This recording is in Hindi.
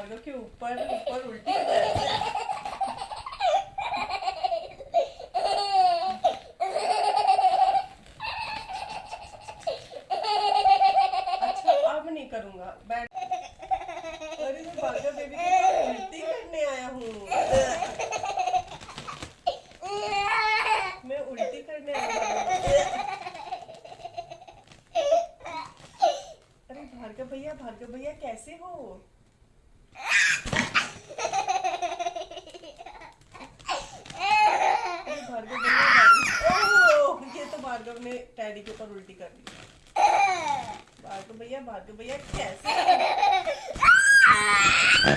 भार्गव के ऊपर ऊपर उल्टी अच्छा अब नहीं करूँगा। बैठ अरे बेबी उल्टी करने आया हूँ। मैं उल्टी करने आया हूँ। भार्गव भैया भार्गव भैया, कैसे हो? भार्गव ने टैडी के ऊपर उल्टी कर दी। भार्गव भैया भार्गव भैया कैसे?